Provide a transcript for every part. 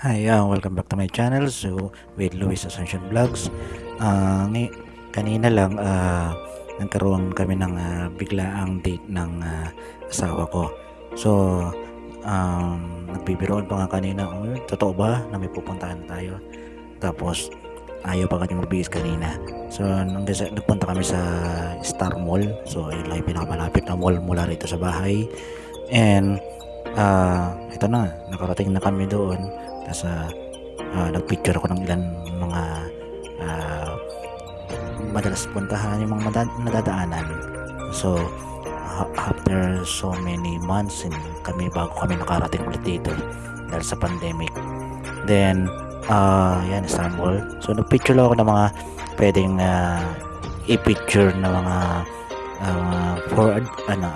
Hi, uh, welcome back to my channel. So, with Luis Ascension Vlogs. Uh, ngay- kanina lang, uh, nagkaroon kami ng uh, biglaang date ng uh, asawa ko. So, um, nagbibiroon pa nga kanina, oh, totoo ba na may pupuntahan tayo? Tapos, ayaw pa kanya magbihis kanina. So, nung nagpunta kami sa Star Mall. So, yun lang yung pinakamalapit na mall mula rito sa bahay. And, ah ito na, nakarating na kami doon. Tapos, ah, ah, nagpicture ako ng ilan mga ah, madalas puntahan, yung mga nadadaanan. So, after so many months, and kami bago kami nakarating ulit dito dahil sa pandemic. Then, ah yan, Istanbul. So, nagpicture lang ako ng mga pwedeng ah, i-picture na mga ah, for, ano,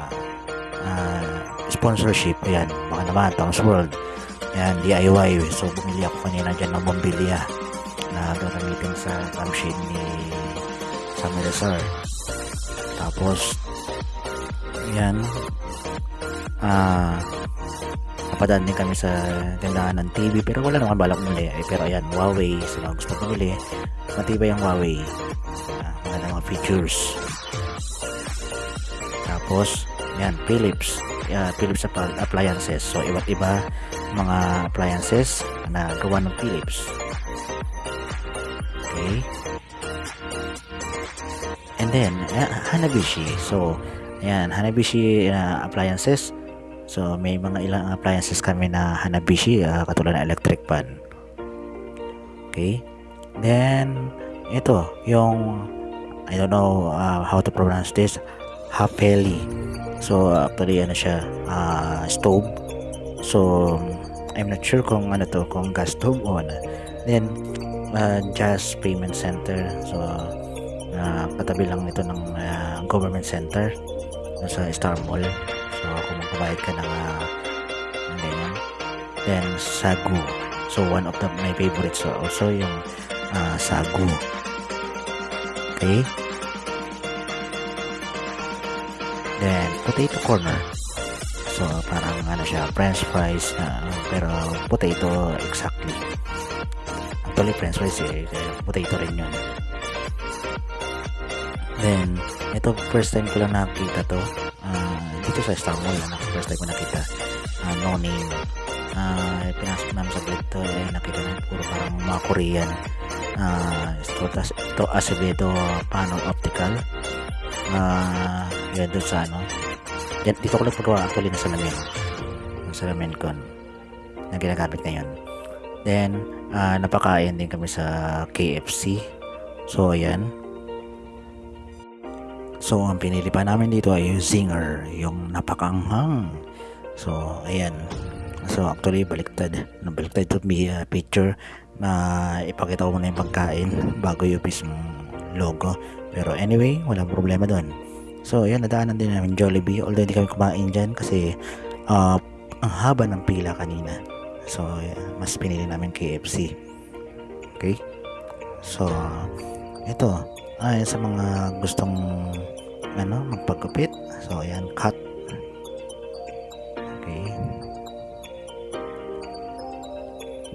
ah, sponsorship. Ayan, mga naman, Tom's World. Ayan, DIY. So, bumili ako kanina dyan ng bombilya na gagamitin sa lampshade ni Samuel Lazar. Tapos, ayan, ah, napadaan din kami sa tindahan ng TV pero wala naman balak muli. Eh, pero ayan, Huawei. Sa mga gusto bumili, matibay ang Huawei. Ah, maganda mga features. Tapos, yan, Philips. Yeah, Philips appliances. So, iba't iba mga appliances na gawa ng Philips. Okay. And then, uh, Hanabishi. So, ayan, Hanabishi uh, appliances. So, may mga ilang appliances kami na Hanabishi, uh, katulad ng electric fan. Okay. Then, ito, yung, I don't know uh, how to pronounce this, Hapeli. So, actually, ano siya, uh, stove. So, I'm not sure kung ano to, kung gas stove o ano. Then, uh, Jazz Payment Center. So, uh, katabi lang nito ng uh, government center sa Star Mall. So, kung magbabayad ka ng uh, ganyan. Then, Sagu. So, one of the, my favorites are also yung uh, Sagu. Okay? Then, Potato Corner. So, parang ano siya, french fries, na, pero potato exactly. Actually, french fries eh, potato rin yun. Then, ito first time ko lang nakita to. Ah, dito sa Star Mall, na first time ko nakita. Ah, no name. Ah, pinasok namin sa to, eh, nakita namin puro parang mga Korean. Ah, ito, ito Acevedo Panel Optical. Ah, yun doon sa ano. Yan, dito ko lang pagawa actually na salamin. Yung salamin ko na ginagamit ngayon. Then, ah, napakain din kami sa KFC. So, ayan. So, ang pinili pa namin dito ay yung Zinger, yung napakanghang. So, ayan. So, actually, baliktad. Nabaliktad ito may uh, picture na ipakita ko muna yung pagkain bago yung mismong logo. Pero anyway, walang problema doon. So, ayan, nadaanan din namin Jollibee. Although hindi kami kumain dyan kasi uh, ang haba ng pila kanina. So, ayan, mas pinili namin KFC. Okay? So, ito. Ay, sa mga gustong ano, magpagupit. So, ayan, cut. Okay.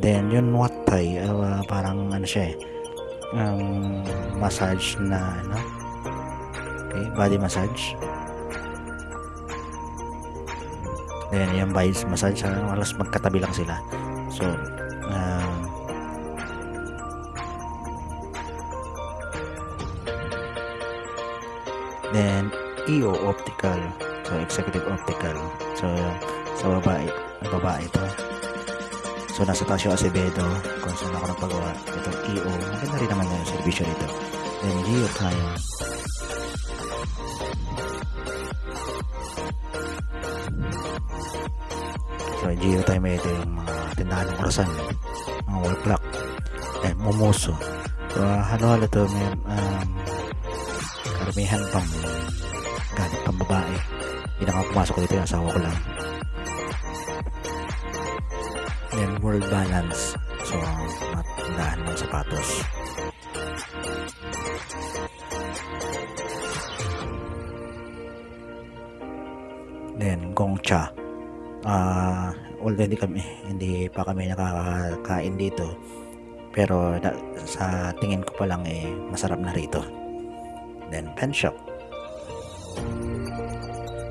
Then, yun what Thai, uh, parang ano siya eh, um, massage na, ano, okay, body massage. Then, yung body massage, uh, halos magkatabi lang sila. So, um, Then, EO Optical. So, Executive Optical. So, sa babae, babae ito. So, nasa yung Acevedo. Kung saan ako nagpagawa. Ito, EO. Maganda rin naman yung servisyo nito. Then, Geo Time. So, Geo Time ito yung mga tindahan ng orasan. Mga wall clock. Then, Momoso. So, halo-halo to. May, um, karamihan pang gamit pang babae hindi na nga pumasok dito yung asawa ko lang then world balance so matindahan ng sapatos then Gongcha ah although hindi kami hindi pa kami nakakakain dito. Pero na, sa tingin ko pa lang eh masarap na rito. Then pen shop.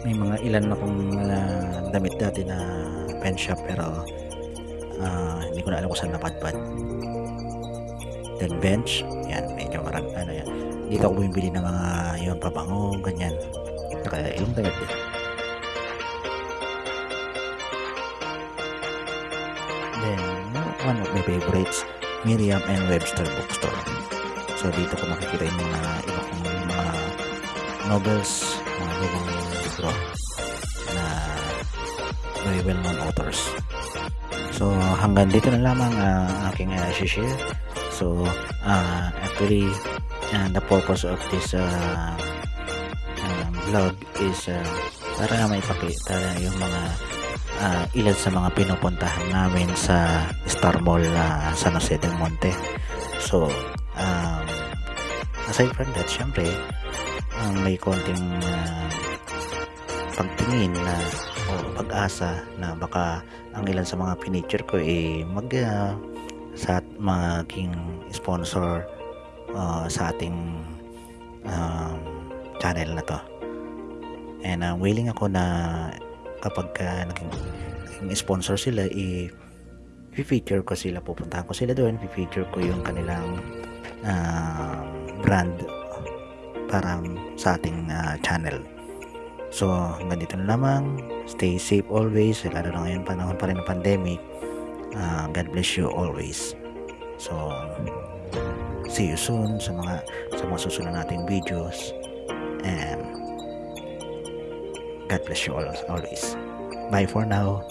May mga ilan akong uh, damit dati na pen shop pero uh, hindi ko na alam kung saan napadpad. Then bench. Yan medyo marami ano yan. Dito ako bumibili ng mga yung pabango ganyan. Saka ilang damit. din then one of my favorites Miriam and Webster bookstore. So dito ko makikita yung mga iba kong mga novels mga lumang libro na very well known authors. So hanggang dito na lamang uh, aking uh, share. So uh, actually uh, the purpose of this uh, uh, vlog is uh, para may pakita yung mga uh, ilan sa mga pinupuntahan namin sa Star Mall na uh, San Jose del Monte. So, um, aside from that, syempre, um, may konting uh, pagtingin na o pag-asa na baka ang ilan sa mga pinicture ko eh mag uh, sa maging sponsor uh, sa ating um, channel na to. And uh, willing ako na kapag uh, naging, naging sponsor sila i feature ko sila pupuntahan ko sila doon feature ko yung kanilang uh, brand para sa ating uh, channel. So hanggang dito na lamang. Stay safe always. Lalo na ngayon panahon pa rin ng pandemic. Uh, God bless you always. So see you soon sa mga sa mga susunod nating videos. And God bless you all always. Bye for now.